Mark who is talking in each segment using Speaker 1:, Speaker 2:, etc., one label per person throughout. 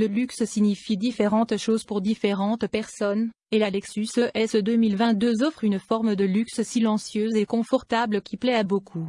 Speaker 1: Le luxe signifie différentes choses pour différentes personnes, et la Lexus ES 2022 offre une forme de luxe silencieuse et confortable qui plaît à beaucoup.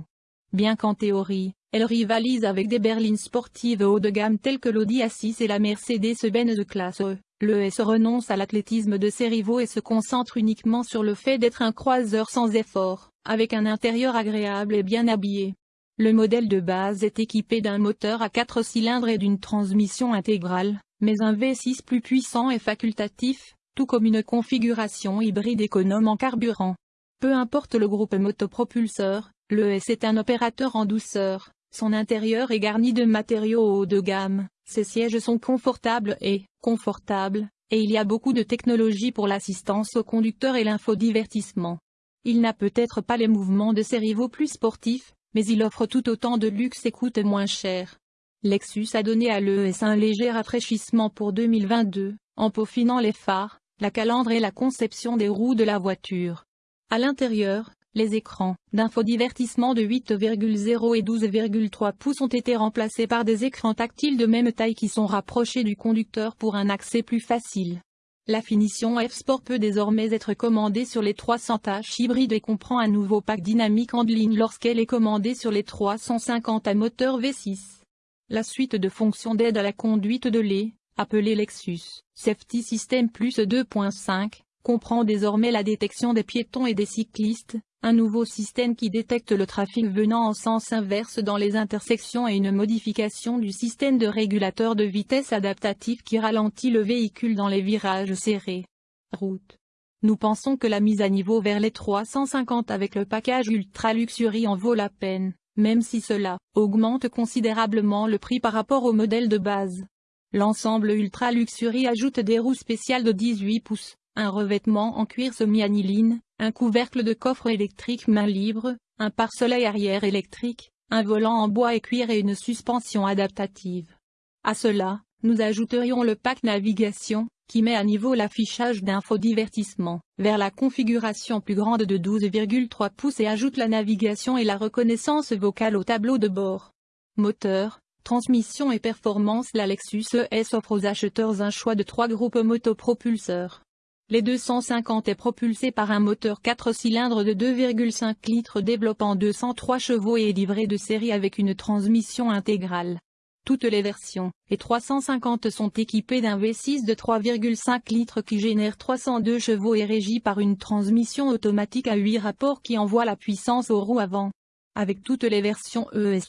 Speaker 1: Bien qu'en théorie, elle rivalise avec des berlines sportives haut de gamme telles que l'Audi A6 et la Mercedes-Benz de classe E, le S renonce à l'athlétisme de ses rivaux et se concentre uniquement sur le fait d'être un croiseur sans effort, avec un intérieur agréable et bien habillé. Le modèle de base est équipé d'un moteur à 4 cylindres et d'une transmission intégrale, mais un V6 plus puissant et facultatif, tout comme une configuration hybride économe en carburant. Peu importe le groupe motopropulseur, le S est un opérateur en douceur, son intérieur est garni de matériaux haut de gamme, ses sièges sont confortables et confortables, et il y a beaucoup de technologie pour l'assistance au conducteur et l'infodivertissement. Il n'a peut-être pas les mouvements de ses rivaux plus sportifs, mais il offre tout autant de luxe et coûte moins cher. Lexus a donné à l'ES un léger rafraîchissement pour 2022, en peaufinant les phares, la calandre et la conception des roues de la voiture. À l'intérieur, les écrans d'infodivertissement de 8,0 et 12,3 pouces ont été remplacés par des écrans tactiles de même taille qui sont rapprochés du conducteur pour un accès plus facile. La finition F-Sport peut désormais être commandée sur les 300 tâches hybrides et comprend un nouveau pack dynamique en ligne lorsqu'elle est commandée sur les 350 à moteur V6. La suite de fonctions d'aide à la conduite de lait, appelée Lexus Safety System Plus 2.5, comprend désormais la détection des piétons et des cyclistes, un nouveau système qui détecte le trafic venant en sens inverse dans les intersections et une modification du système de régulateur de vitesse adaptatif qui ralentit le véhicule dans les virages serrés. Route. Nous pensons que la mise à niveau vers les 350 avec le package Ultra Luxury en vaut la peine, même si cela augmente considérablement le prix par rapport au modèle de base. L'ensemble Ultra Luxury ajoute des roues spéciales de 18 pouces, un revêtement en cuir semi-aniline, un couvercle de coffre électrique main libre, un pare-soleil arrière électrique, un volant en bois et cuir et une suspension adaptative. À cela, nous ajouterions le pack navigation, qui met à niveau l'affichage d'infodivertissement, vers la configuration plus grande de 12,3 pouces et ajoute la navigation et la reconnaissance vocale au tableau de bord. Moteur, transmission et performance La Lexus ES offre aux acheteurs un choix de trois groupes motopropulseurs. Les 250 est propulsé par un moteur 4 cylindres de 2,5 litres développant 203 chevaux et est livré de série avec une transmission intégrale. Toutes les versions, et 350 sont équipées d'un V6 de 3,5 litres qui génère 302 chevaux et régi par une transmission automatique à 8 rapports qui envoie la puissance aux roues avant. Avec toutes les versions ES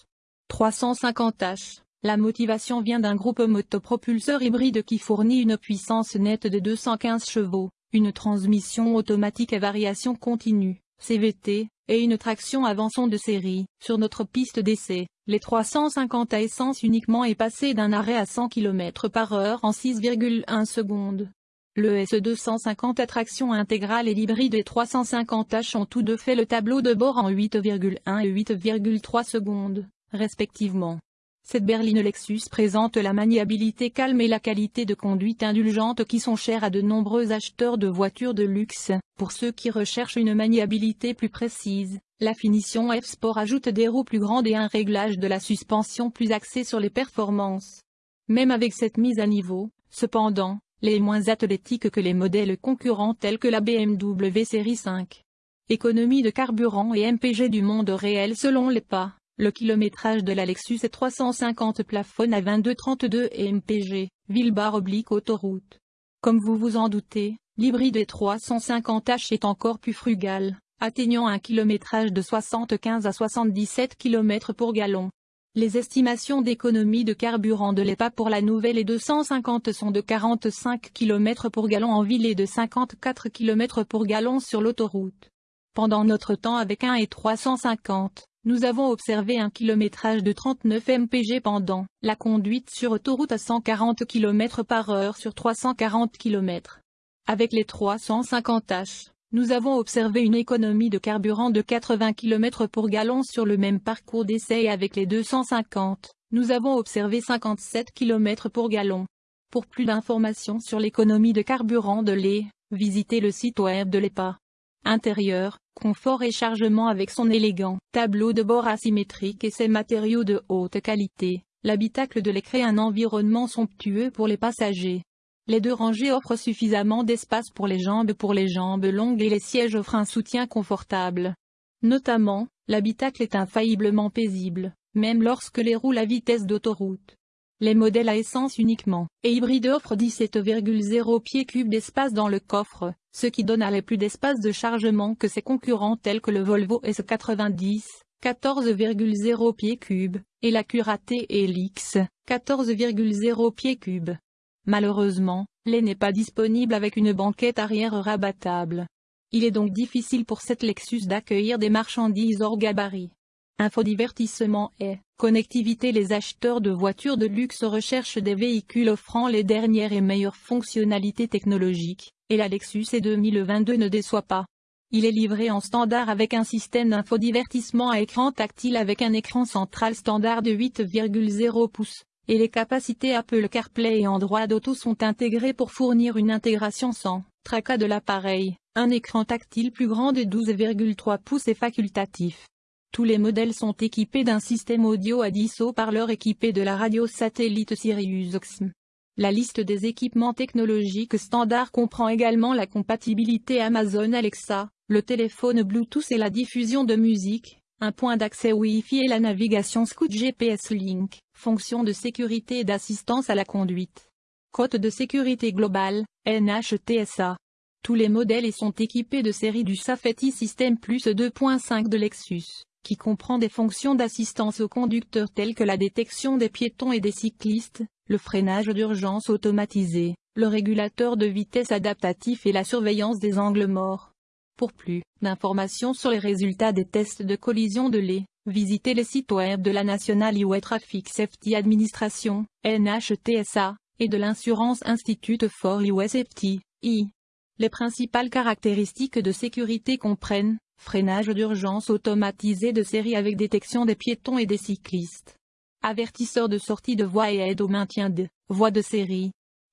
Speaker 1: 350H, la motivation vient d'un groupe motopropulseur hybride qui fournit une puissance nette de 215 chevaux, une transmission automatique à variation continue, CVT, et une traction avançon de série. Sur notre piste d'essai, les 350 à essence uniquement est passé d'un arrêt à 100 km par heure en 6,1 secondes. Le S250 à traction intégrale et l'hybride et 350H ont tous deux fait le tableau de bord en 8,1 et 8,3 secondes, respectivement. Cette berline Lexus présente la maniabilité calme et la qualité de conduite indulgente qui sont chères à de nombreux acheteurs de voitures de luxe. Pour ceux qui recherchent une maniabilité plus précise, la finition F-Sport ajoute des roues plus grandes et un réglage de la suspension plus axé sur les performances. Même avec cette mise à niveau, cependant, les moins athlétiques que les modèles concurrents tels que la BMW série 5. Économie de carburant et MPG du monde réel selon les pas. Le kilométrage de la Lexus est 350 plafonne à 22,32 et MPG, ville-barre oblique autoroute. Comme vous vous en doutez, l'hybride 350H est encore plus frugal, atteignant un kilométrage de 75 à 77 km pour gallon. Les estimations d'économie de carburant de l'EPA pour la nouvelle et 250 sont de 45 km pour gallon en ville et de 54 km pour gallon sur l'autoroute. Pendant notre temps avec 1 et 350, nous avons observé un kilométrage de 39 mpg pendant la conduite sur autoroute à 140 km par heure sur 340 km. Avec les 350 H, nous avons observé une économie de carburant de 80 km pour gallon sur le même parcours d'essai et avec les 250, nous avons observé 57 km pour gallon. Pour plus d'informations sur l'économie de carburant de lait, visitez le site web de l'EPA. Intérieur, confort et chargement avec son élégant tableau de bord asymétrique et ses matériaux de haute qualité. L'habitacle de lait crée un environnement somptueux pour les passagers. Les deux rangées offrent suffisamment d'espace pour les jambes pour les jambes longues et les sièges offrent un soutien confortable. Notamment, l'habitacle est infailliblement paisible, même lorsque les roule à vitesse d'autoroute. Les modèles à essence uniquement et hybrides offrent 17,0 pieds cubes d'espace dans le coffre, ce qui donne à les plus d'espace de chargement que ses concurrents tels que le Volvo S90, 14,0 pieds cubes, et la Curaté Helix, 14,0 pieds cubes. Malheureusement, l'est n'est pas disponible avec une banquette arrière rabattable. Il est donc difficile pour cette Lexus d'accueillir des marchandises hors gabarit. Infodivertissement et connectivité Les acheteurs de voitures de luxe recherchent des véhicules offrant les dernières et meilleures fonctionnalités technologiques, et la Lexus E2022 ne déçoit pas. Il est livré en standard avec un système d'infodivertissement à écran tactile avec un écran central standard de 8,0 pouces, et les capacités Apple CarPlay et Android Auto sont intégrées pour fournir une intégration sans tracas de l'appareil. Un écran tactile plus grand de 12,3 pouces est facultatif. Tous les modèles sont équipés d'un système audio à 10 haut-parleurs équipé de la radio satellite Sirius XM. La liste des équipements technologiques standards comprend également la compatibilité Amazon Alexa, le téléphone Bluetooth et la diffusion de musique, un point d'accès Wi-Fi et la navigation Scoot GPS Link, fonction de sécurité et d'assistance à la conduite. Côte de sécurité globale, NHTSA. Tous les modèles sont équipés de série du Safety System Plus 2.5 de Lexus qui comprend des fonctions d'assistance aux conducteurs telles que la détection des piétons et des cyclistes, le freinage d'urgence automatisé, le régulateur de vitesse adaptatif et la surveillance des angles morts. Pour plus d'informations sur les résultats des tests de collision de lait, visitez les sites web de la National Highway Traffic Safety Administration, NHTSA, et de l'Insurance Institute for Highway Safety, I. Les principales caractéristiques de sécurité comprennent Freinage d'urgence automatisé de série avec détection des piétons et des cyclistes. Avertisseur de sortie de voie et aide au maintien de voie de série.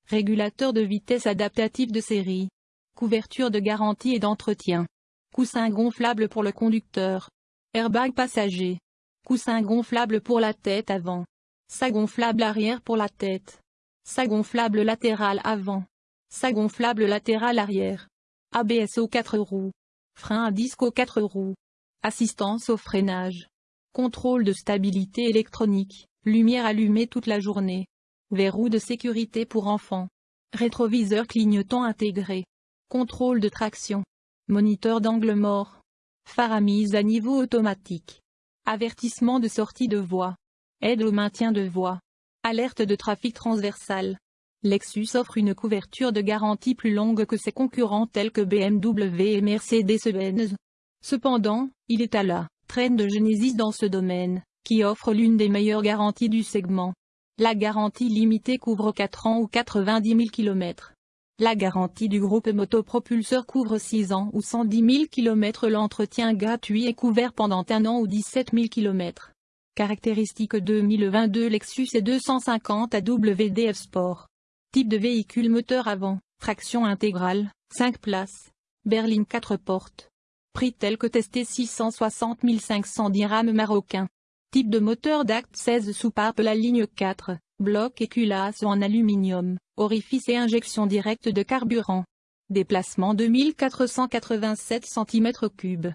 Speaker 1: Régulateur de vitesse adaptatif de série. Couverture de garantie et d'entretien. Coussin gonflable pour le conducteur. Airbag passager. Coussin gonflable pour la tête avant. Sa gonflable arrière pour la tête. Sa gonflable latéral avant. Sa gonflable latéral arrière. ABS aux 4 roues. Frein à disque aux 4 roues. Assistance au freinage. Contrôle de stabilité électronique. Lumière allumée toute la journée. Verrou de sécurité pour enfants. Rétroviseur clignotant intégré. Contrôle de traction. Moniteur d'angle mort. Phare à mise à niveau automatique. Avertissement de sortie de voie. Aide au maintien de voie. Alerte de trafic transversal. Lexus offre une couverture de garantie plus longue que ses concurrents tels que BMW et Mercedes-Benz. Cependant, il est à la traîne de Genesis dans ce domaine, qui offre l'une des meilleures garanties du segment. La garantie limitée couvre 4 ans ou 90 000 km. La garantie du groupe motopropulseur couvre 6 ans ou 110 000 km. L'entretien gratuit est couvert pendant un an ou 17 000 km. Caractéristiques 2022 Lexus et 250 WDF Sport. Type de véhicule moteur avant, traction intégrale, 5 places. Berline 4 portes. Prix tel que testé 660 500 dirhams marocains. Type de moteur d'acte 16 soupape la ligne 4, bloc et culasse en aluminium, orifice et injection directe de carburant. Déplacement 2487 cm3.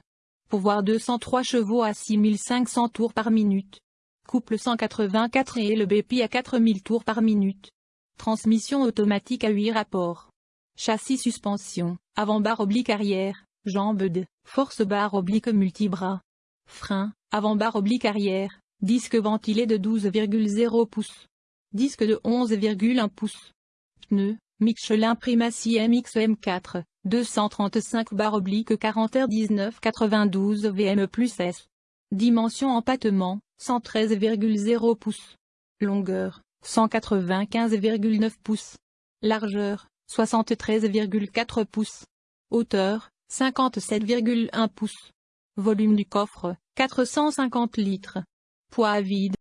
Speaker 1: Pouvoir 203 chevaux à 6500 tours par minute. Couple 184 et le BP à 4000 tours par minute. Transmission automatique à 8 rapports. Châssis suspension, avant-barre oblique arrière, jambes de, force barre oblique multibras. Frein, avant-barre oblique arrière, disque ventilé de 12,0 pouces. Disque de 11,1 pouces. Pneus, Michelin Primacy MX-M4, 235 barre oblique 40 R 1992 VM plus S. Dimension empattement, 113,0 pouces. Longueur, 195,9 pouces. Largeur, 73,4 pouces. Hauteur, 57,1 pouces. Volume du coffre, 450 litres. Poids vide,